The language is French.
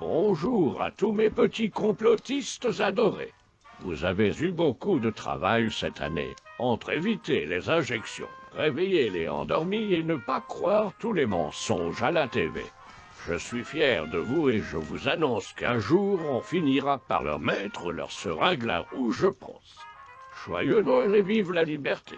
Bonjour à tous mes petits complotistes adorés. Vous avez eu beaucoup de travail cette année entre éviter les injections, réveiller les endormis et ne pas croire tous les mensonges à la TV. Je suis fier de vous et je vous annonce qu'un jour on finira par leur mettre leur seringue là où je pense. Joyeux Noël et vive la liberté